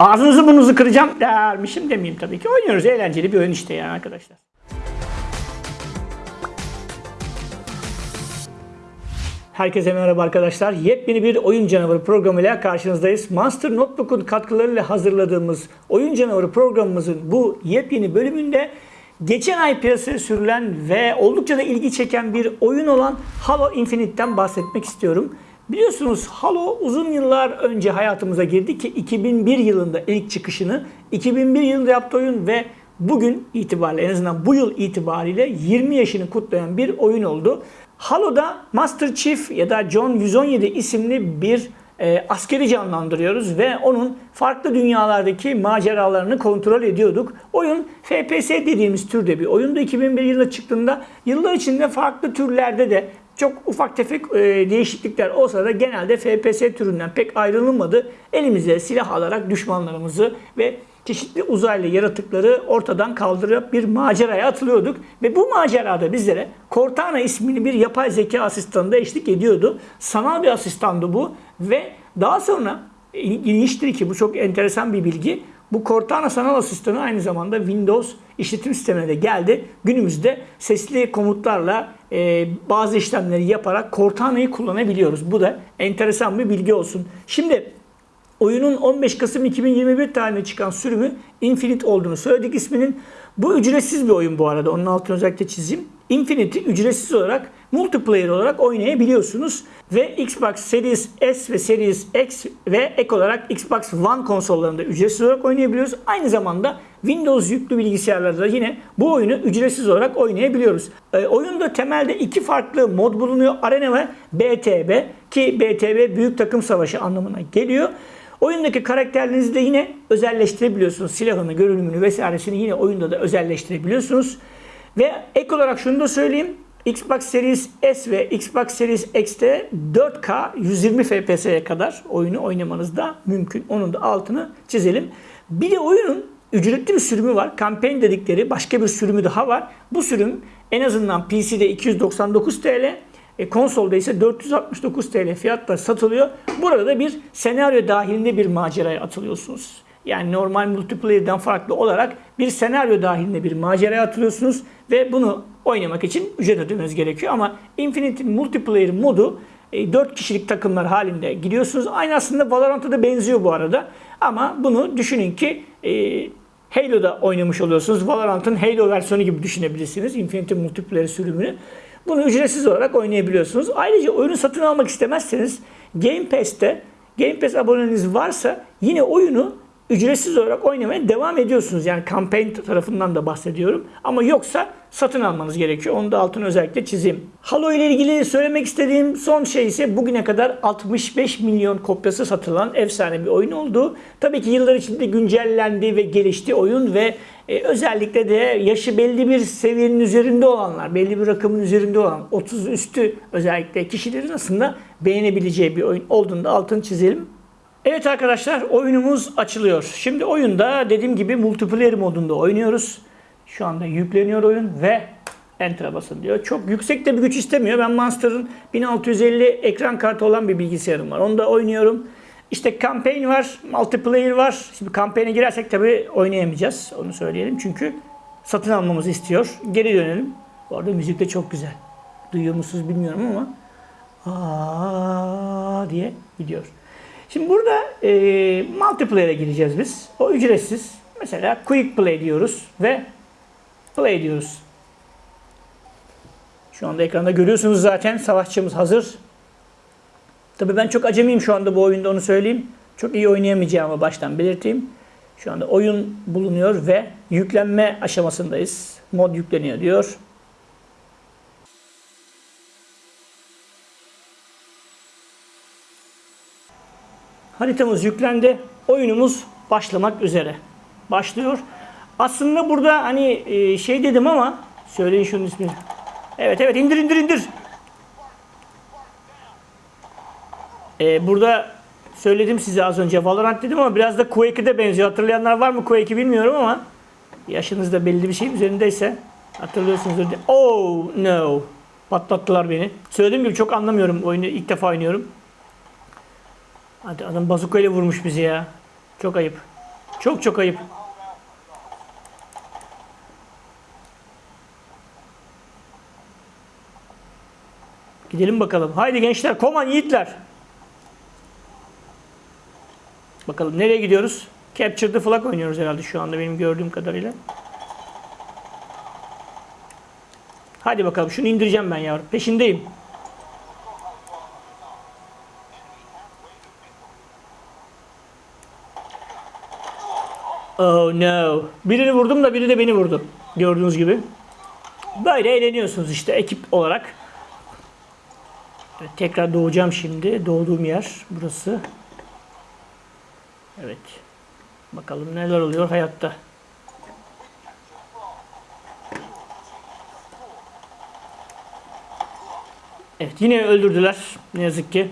ağzınızı burnunuzu kıracağım dermişim demeyeyim tabii ki. Oynuyoruz eğlenceli bir oyun işte yani arkadaşlar. Herkese merhaba arkadaşlar. Yepyeni bir Oyun Canavarı programıyla karşınızdayız. Monster Notebook'un katkılarıyla hazırladığımız Oyun Canavarı programımızın bu yepyeni bölümünde geçen ay piyasaya sürülen ve oldukça da ilgi çeken bir oyun olan Halo Infinite'ten bahsetmek istiyorum. Biliyorsunuz Halo uzun yıllar önce hayatımıza girdi ki 2001 yılında ilk çıkışını 2001 yılında yaptığı oyun ve bugün itibariyle en azından bu yıl itibariyle 20 yaşını kutlayan bir oyun oldu. Halo'da Master Chief ya da John 117 isimli bir e, askeri canlandırıyoruz ve onun farklı dünyalardaki maceralarını kontrol ediyorduk. Oyun FPS dediğimiz türde bir oyundu. 2001 yılında çıktığında yıllar içinde farklı türlerde de çok ufak tefek e, değişiklikler olsa da genelde FPS türünden pek ayrılmadı. Elimize silah alarak düşmanlarımızı ve çeşitli uzaylı yaratıkları ortadan kaldırıp bir maceraya atılıyorduk. Ve bu macerada bizlere Cortana ismini bir yapay zeka asistanı da eşlik ediyordu. Sanal bir asistandı bu ve daha sonra ilginçtir ki bu çok enteresan bir bilgi. Bu Cortana sanal asistanı aynı zamanda Windows işletim sistemine de geldi. Günümüzde sesli komutlarla e, bazı işlemleri yaparak Cortana'yı kullanabiliyoruz. Bu da enteresan bir bilgi olsun. Şimdi oyunun 15 Kasım 2021 tarihinde çıkan sürümü Infinite olduğunu söyledik isminin. Bu ücretsiz bir oyun bu arada. Onun altını özellikle çizeyim. Infinite'i ücretsiz olarak multiplayer olarak oynayabiliyorsunuz. Ve Xbox Series S ve Series X ve ek olarak Xbox One konsollarında ücretsiz olarak oynayabiliyoruz. Aynı zamanda Windows yüklü bilgisayarlarda yine bu oyunu ücretsiz olarak oynayabiliyoruz. E, oyunda temelde iki farklı mod bulunuyor. Arena ve BTB ki BTB Büyük Takım Savaşı anlamına geliyor. Oyundaki karakterlerinizi de yine özelleştirebiliyorsunuz. Silahını, görünümünü vesairesini yine oyunda da özelleştirebiliyorsunuz. Ve ek olarak şunu da söyleyeyim. Xbox Series S ve Xbox Series X'te 4K 120 FPS'ye kadar oyunu oynamanız da mümkün. Onun da altını çizelim. Bir de oyunun ücretli bir sürümü var. Campaign dedikleri başka bir sürümü daha var. Bu sürüm en azından PC'de 299 TL, konsolda ise 469 TL fiyatla satılıyor. Burada da bir senaryo dahilinde bir maceraya atılıyorsunuz. Yani normal multiplayer'dan farklı olarak bir senaryo dahilinde bir maceraya atılıyorsunuz ve bunu oynamak için ücret ödemeniz gerekiyor. Ama Infinite'in multiplayer modu 4 kişilik takımlar halinde gidiyorsunuz. Aynı aslında Valorant'a da benziyor bu arada. Ama bunu düşünün ki e, Halo'da oynamış oluyorsunuz. Valorant'ın Halo versiyonu gibi düşünebilirsiniz. Infinity multiplayer sürümünü. Bunu ücretsiz olarak oynayabiliyorsunuz. Ayrıca oyunu satın almak istemezseniz Game Pass'te Game Pass aboneniz varsa yine oyunu ücretsiz olarak oynamaya devam ediyorsunuz. Yani campaign tarafından da bahsediyorum. Ama yoksa satın almanız gerekiyor. Onu da altını özellikle çizeyim. Halo ile ilgili söylemek istediğim son şey ise bugüne kadar 65 milyon kopyası satılan efsane bir oyun oldu. Tabii ki yıllar içinde güncellendi ve gelişti oyun ve e, özellikle de yaşı belli bir seviyenin üzerinde olanlar, belli bir rakamın üzerinde olan 30 üstü özellikle kişilerin aslında beğenebileceği bir oyun olduğunu da altını çizelim. Evet arkadaşlar oyunumuz açılıyor. Şimdi oyunda dediğim gibi multiplayer modunda oynuyoruz. Şu anda yükleniyor oyun ve Enter'a basın diyor. Çok yüksek de bir güç istemiyor. Ben Monster'ın 1650 ekran kartı olan bir bilgisayarım var. Onu da oynuyorum. İşte campaign var, multiplayer var. Şimdi campaign'e girersek tabii oynayamayacağız. Onu söyleyelim çünkü satın almamızı istiyor. Geri dönelim. Bu arada müzik de çok güzel. Duyuyor musunuz bilmiyorum ama aa diye gidiyor. Şimdi burada e, multiplayer'e gireceğiz biz. O ücretsiz. Mesela quick play diyoruz ve play diyoruz. Şu anda ekranda görüyorsunuz zaten savaşçımız hazır. Tabii ben çok acemiyim şu anda bu oyunda onu söyleyeyim. Çok iyi oynayamayacağımı baştan belirteyim. Şu anda oyun bulunuyor ve yüklenme aşamasındayız. Mod yükleniyor diyor. Haritamız yüklendi. Oyunumuz başlamak üzere. Başlıyor. Aslında burada hani e, şey dedim ama söyleyin şunun ismini. Evet evet indir indir indir. Ee, burada söyledim size az önce Valorant dedim ama biraz da Quake'e de benziyor. Hatırlayanlar var mı Quake'i bilmiyorum ama yaşınız da belli bir şeyin üzerindeyse hatırlıyorsunuzdur. Oh no. Patlattılar beni. Söylediğim gibi çok anlamıyorum oyunu ilk defa oynuyorum. Hadi adam bazuka ile vurmuş bizi ya. Çok ayıp. Çok çok ayıp. Gidelim bakalım. Haydi gençler, koman yiğitler. Bakalım nereye gidiyoruz? Capture the Flag oynuyoruz herhalde şu anda benim gördüğüm kadarıyla. Hadi bakalım şunu indireceğim ben yavrum. Peşindeyim. Oh no. Birini vurdum da biri de beni vurdu. Gördüğünüz gibi. Böyle eğleniyorsunuz işte ekip olarak. Evet, tekrar doğacağım şimdi. Doğduğum yer burası. Evet. Bakalım neler oluyor hayatta. Evet yine öldürdüler ne yazık ki.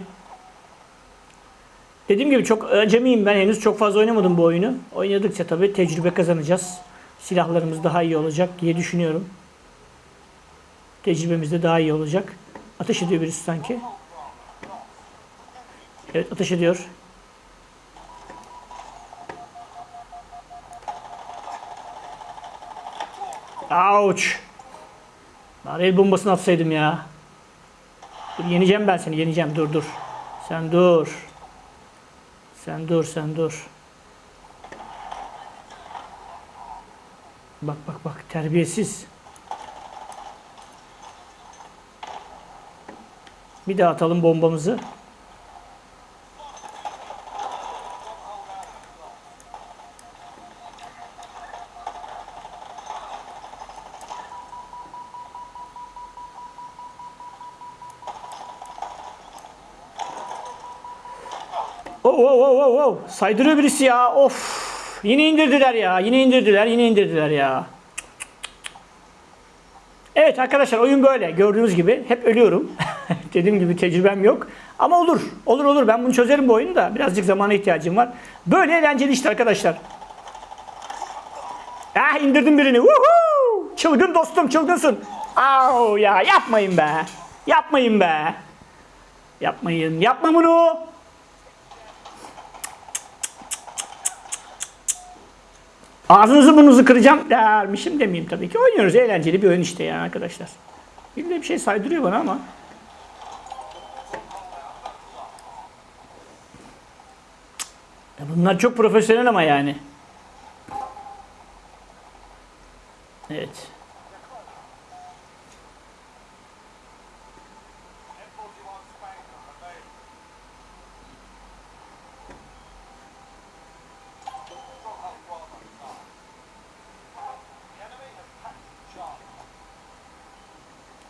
Dediğim gibi çok acemiyim ben henüz çok fazla oynamadım bu oyunu. Oynadıkça tabii tecrübe kazanacağız. Silahlarımız daha iyi olacak diye düşünüyorum. Tecrübemiz de daha iyi olacak. Ateş ediyor birisi sanki. Evet ateş ediyor. Ouch. Bari el bombasını atsaydım ya. Dur yeneceğim ben seni yeneceğim dur dur. Sen dur. Sen dur sen dur. Bak bak bak terbiyesiz. Bir daha atalım bombamızı. Oh, oh. Saydırıyor birisi ya. Of. Yine indirdiler ya. Yine indirdiler. Yine indirdiler ya. Evet arkadaşlar oyun böyle. Gördüğünüz gibi hep ölüyorum. Dediğim gibi tecrübem yok. Ama olur. Olur olur. Ben bunu çözerim bu oyunu da. Birazcık zamana ihtiyacım var. Böyle eğlenceli işte arkadaşlar. Ah indirdim birini. Woohoo! Çılgın dostum çılgınsın. Au ya yapmayın be. Yapmayın be. Yapmayın. Yapma bunu. Ağzınızı burnunuzu kıracağım dermişim demeyeyim tabii ki. Oynuyoruz eğlenceli bir oyun işte yani arkadaşlar. Bir de bir şey saydırıyor bana ama. Ya bunlar çok profesyonel ama yani. Evet.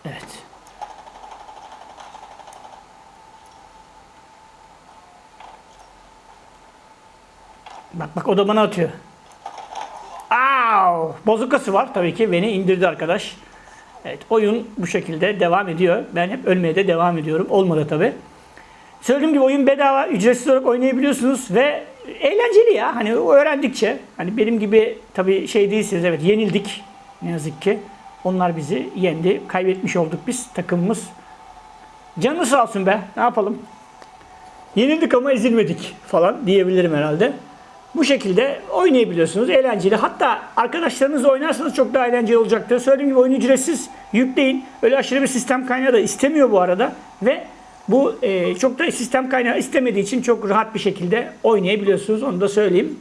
Evet. Bak bak o da bana atıyor. Au! Bozukası var tabii ki. Beni indirdi arkadaş. Evet oyun bu şekilde devam ediyor. Ben hep ölmeye de devam ediyorum. Olmadı tabii. Söylediğim gibi oyun bedava, ücretsiz olarak oynayabiliyorsunuz ve eğlenceli ya. Hani öğrendikçe, hani benim gibi tabii şey değilsiniz evet yenildik ne yazık ki. Onlar bizi yendi. Kaybetmiş olduk biz takımımız. Canı sağ olsun be. Ne yapalım? Yenildik ama ezilmedik falan diyebilirim herhalde. Bu şekilde oynayabiliyorsunuz. Eğlenceli. Hatta arkadaşlarınızla oynarsanız çok daha eğlenceli olacaktır. Söylediğim gibi oyun ücretsiz. Yükleyin. Öyle aşırı bir sistem kaynağı da istemiyor bu arada. Ve bu e, çok da sistem kaynağı istemediği için çok rahat bir şekilde oynayabiliyorsunuz. Onu da söyleyeyim.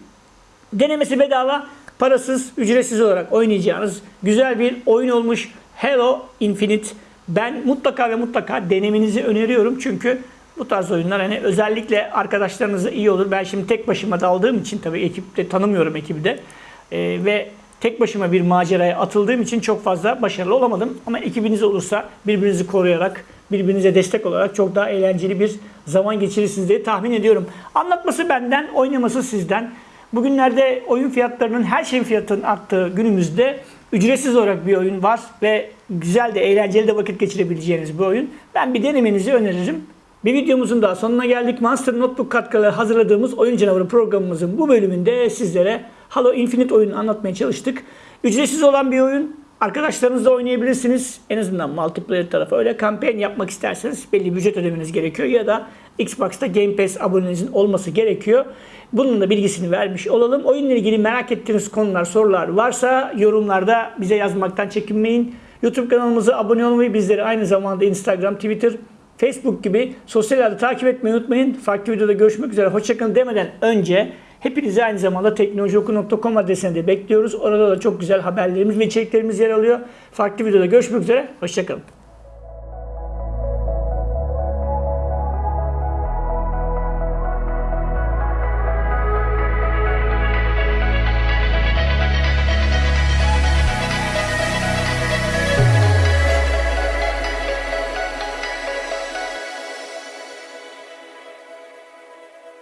Denemesi bedava, parasız, ücretsiz olarak oynayacağınız güzel bir oyun olmuş Halo Infinite. Ben mutlaka ve mutlaka denemenizi öneriyorum. Çünkü bu tarz oyunlar hani özellikle arkadaşlarınızla iyi olur. Ben şimdi tek başıma daldığım için tabii ekipte tanımıyorum ekibi de. Ee, ve tek başıma bir maceraya atıldığım için çok fazla başarılı olamadım. Ama ekibiniz olursa birbirinizi koruyarak, birbirinize destek olarak çok daha eğlenceli bir zaman geçirirsiniz diye tahmin ediyorum. Anlatması benden, oynaması sizden. Bugünlerde oyun fiyatlarının her şeyin fiyatının arttığı günümüzde ücretsiz olarak bir oyun var ve güzel de eğlenceli de vakit geçirebileceğiniz bir oyun. Ben bir denemenizi öneririm. Bir videomuzun daha sonuna geldik. Monster Notebook katkıları hazırladığımız Oyun Canavarı programımızın bu bölümünde sizlere Halo Infinite oyunu anlatmaya çalıştık. Ücretsiz olan bir oyun. Arkadaşlarınızla oynayabilirsiniz. En azından multiplayer tarafı öyle. Kampanya yapmak isterseniz belli bir ücret ödemeniz gerekiyor. Ya da Xbox'ta Game Pass abonenizin olması gerekiyor. Bunun da bilgisini vermiş olalım. Oyunla ilgili merak ettiğiniz konular, sorular varsa yorumlarda bize yazmaktan çekinmeyin. YouTube kanalımıza abone olmayı, bizleri aynı zamanda Instagram, Twitter, Facebook gibi sosyal ağda takip etmeyi unutmayın. Farklı videoda görüşmek üzere. Hoşçakalın demeden önce hepinizi aynı zamanda teknolojioku.com adresine de bekliyoruz. Orada da çok güzel haberlerimiz ve içeriklerimiz yer alıyor. Farklı videoda görüşmek üzere. Hoşçakalın.